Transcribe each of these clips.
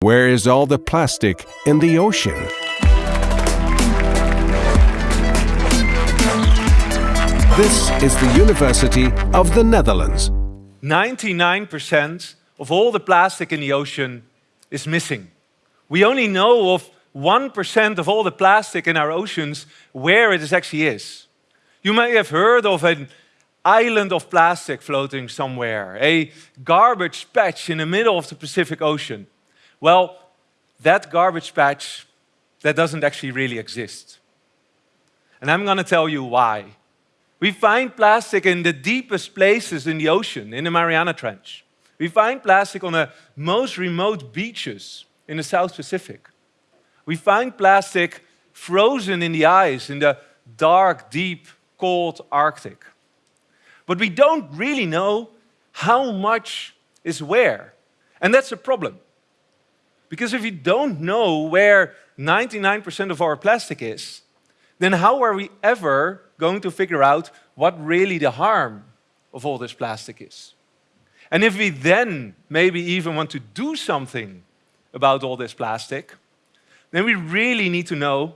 Where is all the plastic in the ocean? This is the University of the Netherlands. 99% of all the plastic in the ocean is missing. We only know of 1% of all the plastic in our oceans where it actually is. You may have heard of an island of plastic floating somewhere, a garbage patch in the middle of the Pacific Ocean. Well, that garbage patch, that doesn't actually really exist. And I'm going to tell you why. We find plastic in the deepest places in the ocean, in the Mariana Trench. We find plastic on the most remote beaches in the South Pacific. We find plastic frozen in the ice in the dark, deep, cold Arctic. But we don't really know how much is where. And that's a problem. Because if we don't know where 99% of our plastic is, then how are we ever going to figure out what really the harm of all this plastic is? And if we then maybe even want to do something about all this plastic, then we really need to know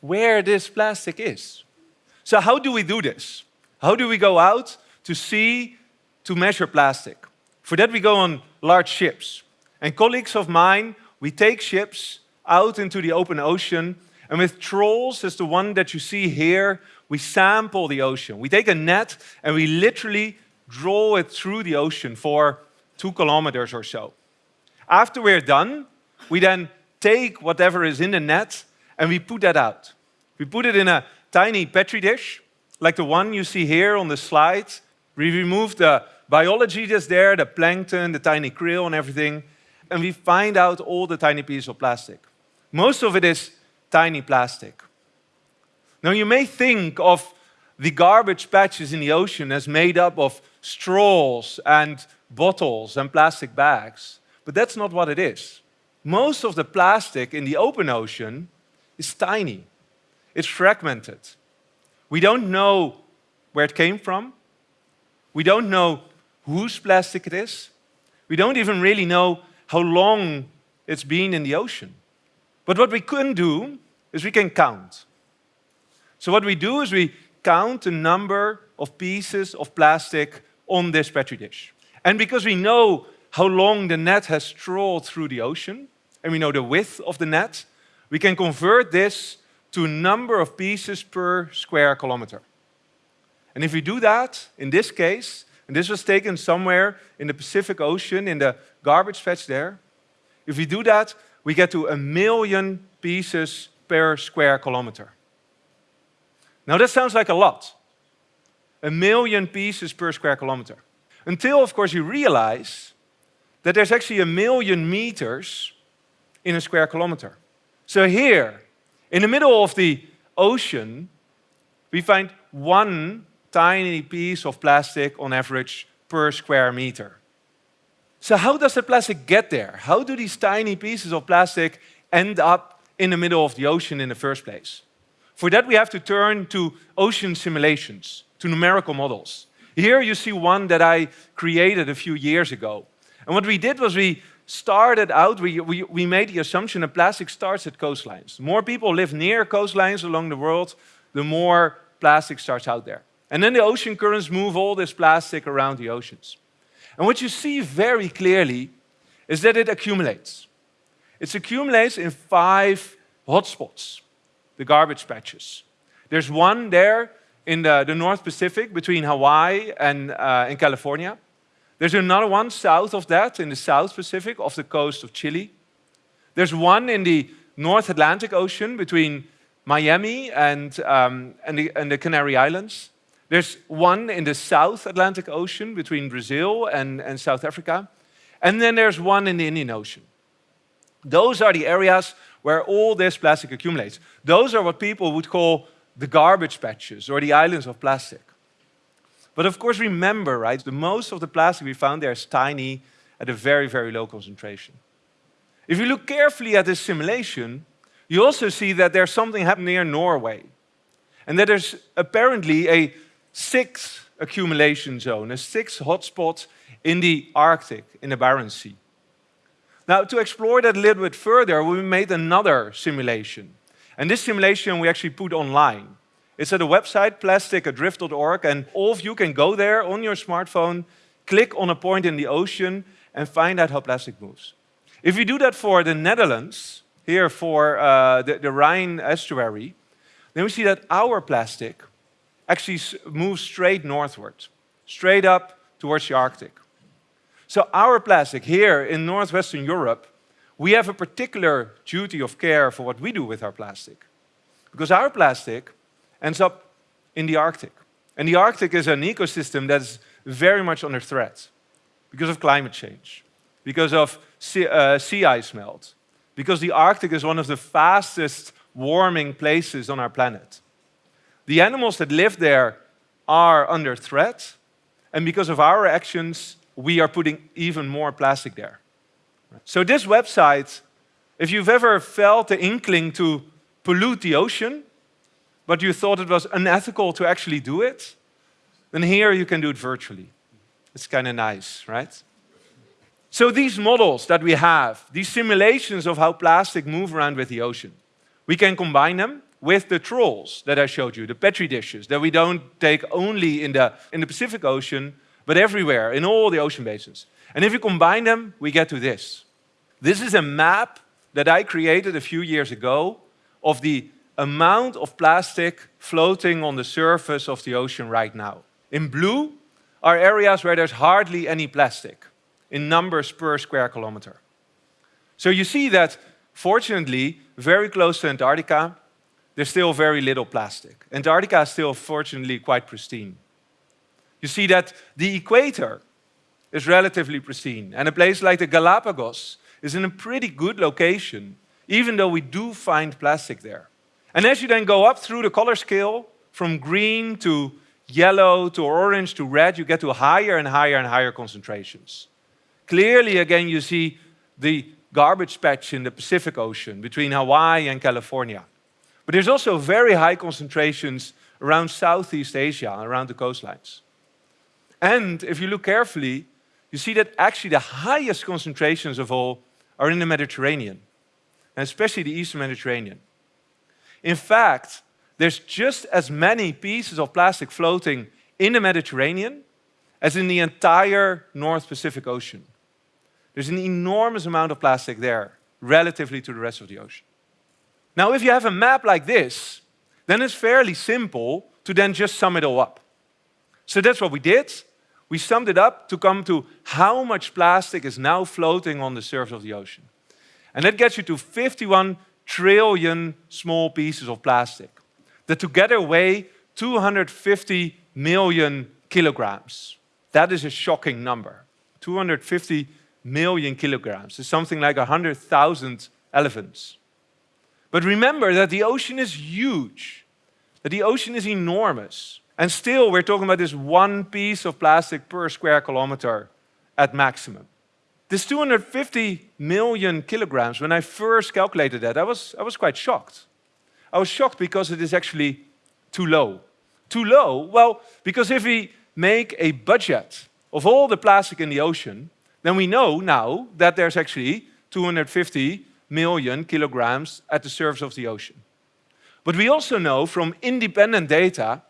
where this plastic is. So how do we do this? How do we go out to see, to measure plastic? For that we go on large ships. And colleagues of mine, we take ships out into the open ocean and with trawls, as the one that you see here, we sample the ocean. We take a net and we literally draw it through the ocean for two kilometers or so. After we're done, we then take whatever is in the net and we put that out. We put it in a tiny petri dish, like the one you see here on the slide. We remove the biology that's there, the plankton, the tiny krill and everything, and we find out all the tiny pieces of plastic. Most of it is tiny plastic. Now you may think of the garbage patches in the ocean as made up of straws and bottles and plastic bags, but that's not what it is. Most of the plastic in the open ocean is tiny. It's fragmented. We don't know where it came from. We don't know whose plastic it is. We don't even really know how long it's been in the ocean. But what we can do is we can count. So what we do is we count the number of pieces of plastic on this Petri dish. And because we know how long the net has trawled through the ocean, and we know the width of the net, we can convert this to number of pieces per square kilometer. And if we do that, in this case, and this was taken somewhere in the Pacific Ocean, in the garbage patch there, if we do that, we get to a million pieces per square kilometer. Now that sounds like a lot. A million pieces per square kilometer. Until, of course, you realize that there's actually a million meters in a square kilometer. So here, in the middle of the ocean, we find one tiny piece of plastic on average per square meter. So how does the plastic get there? How do these tiny pieces of plastic end up in the middle of the ocean in the first place? For that we have to turn to ocean simulations, to numerical models. Here you see one that I created a few years ago. And what we did was we started out, we, we, we made the assumption that plastic starts at coastlines. The more people live near coastlines along the world, the more plastic starts out there. And then the ocean currents move all this plastic around the oceans. And what you see very clearly is that it accumulates. It accumulates in five hotspots, the garbage patches. There's one there in the, the North Pacific between Hawaii and uh, California. There's another one south of that in the South Pacific off the coast of Chile. There's one in the North Atlantic Ocean between Miami and, um, and, the, and the Canary Islands. There's one in the South Atlantic Ocean between Brazil and, and South Africa. And then there's one in the Indian Ocean. Those are the areas where all this plastic accumulates. Those are what people would call the garbage patches or the islands of plastic. But of course, remember, right, the most of the plastic we found there is tiny at a very, very low concentration. If you look carefully at this simulation, you also see that there's something happening near Norway. And that there's apparently a sixth accumulation zone, a sixth hotspot in the Arctic, in the Barents Sea. Now, to explore that a little bit further, we made another simulation. And this simulation we actually put online. It's at a website, plasticadrift.org, and all of you can go there on your smartphone, click on a point in the ocean, and find out how plastic moves. If you do that for the Netherlands, here for uh, the, the Rhine estuary, then we see that our plastic actually moves straight northward, straight up towards the Arctic. So our plastic here in Northwestern Europe, we have a particular duty of care for what we do with our plastic. Because our plastic ends up in the Arctic. And the Arctic is an ecosystem that's very much under threat because of climate change, because of sea, uh, sea ice melt, because the Arctic is one of the fastest warming places on our planet. The animals that live there are under threat, and because of our actions, we are putting even more plastic there. So this website, if you've ever felt the inkling to pollute the ocean, but you thought it was unethical to actually do it, then here you can do it virtually. It's kind of nice, right? So these models that we have, these simulations of how plastic move around with the ocean, we can combine them with the trawls that I showed you, the Petri dishes that we don't take only in the, in the Pacific Ocean, but everywhere, in all the ocean basins. And if you combine them, we get to this. This is a map that I created a few years ago of the amount of plastic floating on the surface of the ocean right now. In blue are areas where there's hardly any plastic in numbers per square kilometer. So you see that, fortunately, very close to Antarctica, there's still very little plastic. Antarctica is still, fortunately, quite pristine. You see that the equator is relatively pristine, and a place like the Galapagos is in a pretty good location, even though we do find plastic there. And as you then go up through the color scale, from green to yellow to orange to red, you get to higher and higher and higher concentrations. Clearly, again, you see the garbage patch in the Pacific Ocean between Hawaii and California. But there's also very high concentrations around Southeast Asia, around the coastlines. And if you look carefully, you see that actually the highest concentrations of all are in the Mediterranean, and especially the Eastern Mediterranean. In fact, there's just as many pieces of plastic floating in the Mediterranean as in the entire North Pacific Ocean. There's an enormous amount of plastic there, relatively to the rest of the ocean. Now, if you have a map like this, then it's fairly simple to then just sum it all up. So that's what we did. We summed it up to come to how much plastic is now floating on the surface of the ocean. And that gets you to 51 trillion small pieces of plastic that together weigh 250 million kilograms. That is a shocking number. 250 million kilograms is something like 100,000 elephants. But remember that the ocean is huge, that the ocean is enormous. And still, we're talking about this one piece of plastic per square kilometer at maximum. This 250 million kilograms, when I first calculated that, I was, I was quite shocked. I was shocked because it is actually too low. Too low? Well, because if we make a budget of all the plastic in the ocean, then we know now that there's actually 250 million kilograms at the surface of the ocean. But we also know from independent data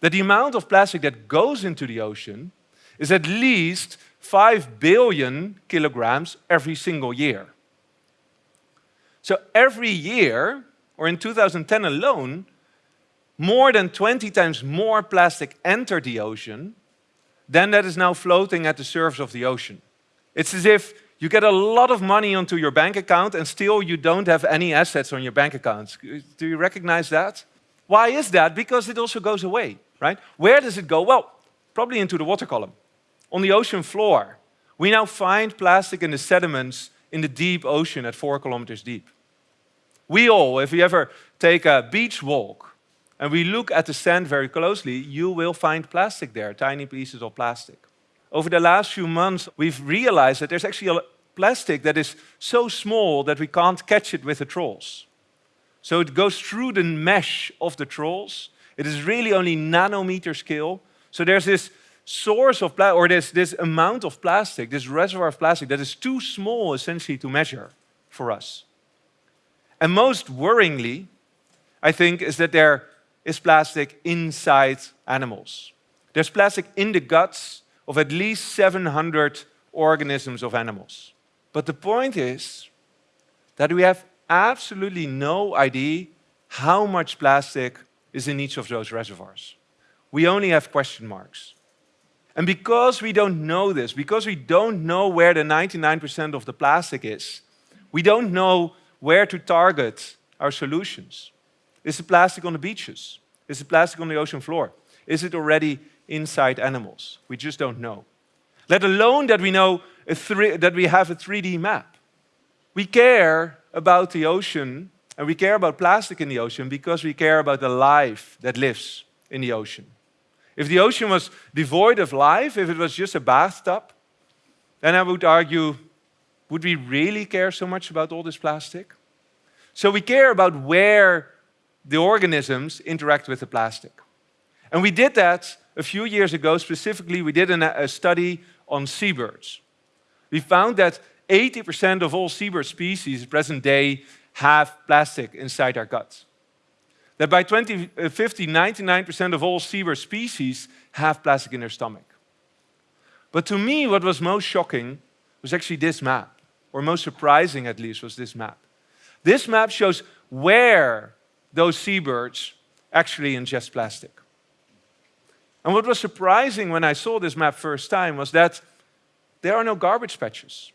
that the amount of plastic that goes into the ocean is at least 5 billion kilograms every single year. So every year, or in 2010 alone, more than 20 times more plastic entered the ocean than that is now floating at the surface of the ocean. It's as if you get a lot of money onto your bank account and still you don't have any assets on your bank accounts. Do you recognize that? Why is that? Because it also goes away, right? Where does it go? Well, probably into the water column. On the ocean floor, we now find plastic in the sediments in the deep ocean at four kilometers deep. We all, if you ever take a beach walk and we look at the sand very closely, you will find plastic there, tiny pieces of plastic. Over the last few months, we've realized that there's actually a plastic that is so small that we can't catch it with the trawls. So it goes through the mesh of the trawls. It is really only nanometer scale. So there's this source of plastic, or this, this amount of plastic, this reservoir of plastic that is too small essentially to measure for us. And most worryingly, I think, is that there is plastic inside animals. There's plastic in the guts of at least 700 organisms of animals. But the point is that we have absolutely no idea how much plastic is in each of those reservoirs. We only have question marks. And because we don't know this, because we don't know where the 99% of the plastic is, we don't know where to target our solutions. Is it plastic on the beaches? Is it plastic on the ocean floor? Is it already inside animals? We just don't know. Let alone that we know that we have a 3D map. We care about the ocean and we care about plastic in the ocean because we care about the life that lives in the ocean. If the ocean was devoid of life, if it was just a bathtub, then I would argue, would we really care so much about all this plastic? So we care about where the organisms interact with the plastic. And we did that a few years ago. Specifically, we did a study on seabirds. We found that 80% of all seabird species present day have plastic inside their guts. That by 2050, uh, 99% of all seabird species have plastic in their stomach. But to me, what was most shocking was actually this map, or most surprising at least was this map. This map shows where those seabirds actually ingest plastic. And what was surprising when I saw this map first time was that there are no garbage patches.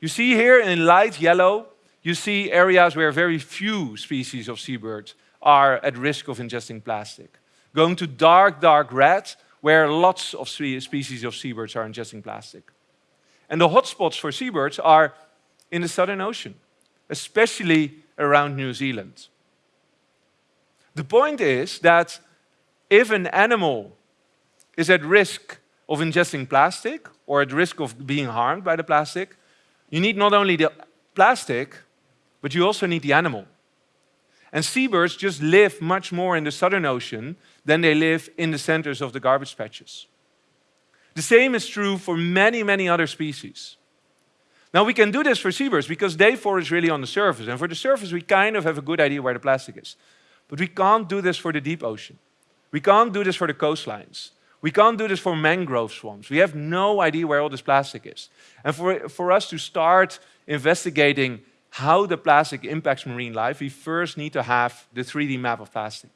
You see here in light yellow, you see areas where very few species of seabirds are at risk of ingesting plastic. Going to dark, dark red, where lots of species of seabirds are ingesting plastic. And the hotspots for seabirds are in the Southern Ocean, especially around New Zealand. The point is that if an animal is at risk of ingesting plastic or at risk of being harmed by the plastic, you need not only the plastic, but you also need the animal. And seabirds just live much more in the Southern Ocean than they live in the centers of the garbage patches. The same is true for many, many other species. Now we can do this for seabirds because they forage really on the surface. And for the surface, we kind of have a good idea where the plastic is. But we can't do this for the deep ocean. We can't do this for the coastlines. We can't do this for mangrove swamps. We have no idea where all this plastic is. And for, for us to start investigating how the plastic impacts marine life, we first need to have the 3D map of plastic.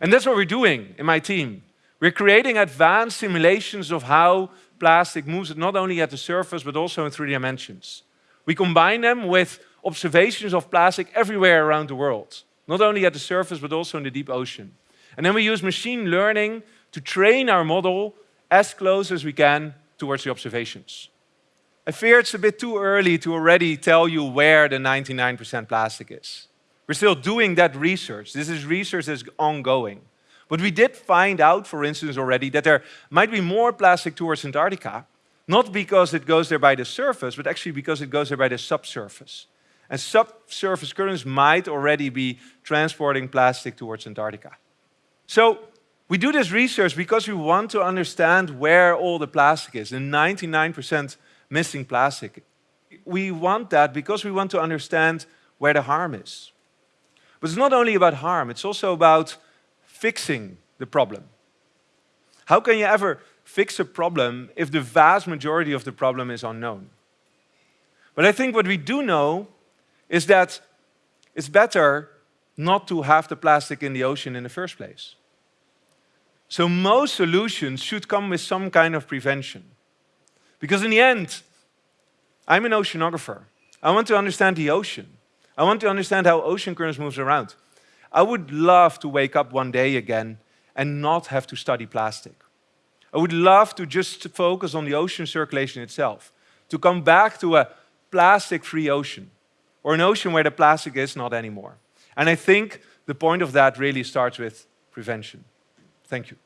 And that's what we're doing in my team. We're creating advanced simulations of how plastic moves not only at the surface, but also in three dimensions. We combine them with observations of plastic everywhere around the world, not only at the surface, but also in the deep ocean. And then we use machine learning to train our model as close as we can towards the observations. I fear it's a bit too early to already tell you where the 99% plastic is. We're still doing that research. This is research that's ongoing. But we did find out, for instance, already that there might be more plastic towards Antarctica, not because it goes there by the surface, but actually because it goes there by the subsurface. And subsurface currents might already be transporting plastic towards Antarctica. So we do this research because we want to understand where all the plastic is, the 99% missing plastic. We want that because we want to understand where the harm is. But it's not only about harm, it's also about fixing the problem. How can you ever fix a problem if the vast majority of the problem is unknown? But I think what we do know is that it's better not to have the plastic in the ocean in the first place. So most solutions should come with some kind of prevention. Because in the end, I'm an oceanographer. I want to understand the ocean. I want to understand how ocean currents moves around. I would love to wake up one day again and not have to study plastic. I would love to just focus on the ocean circulation itself, to come back to a plastic-free ocean, or an ocean where the plastic is not anymore. And I think the point of that really starts with prevention. Thank you.